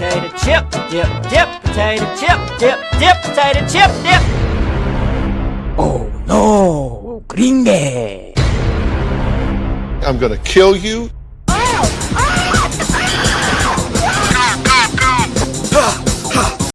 potato chip, dip, dip, potato chip, dip, dip, potato chip, dip. Oh no, gringe. I'm gonna kill you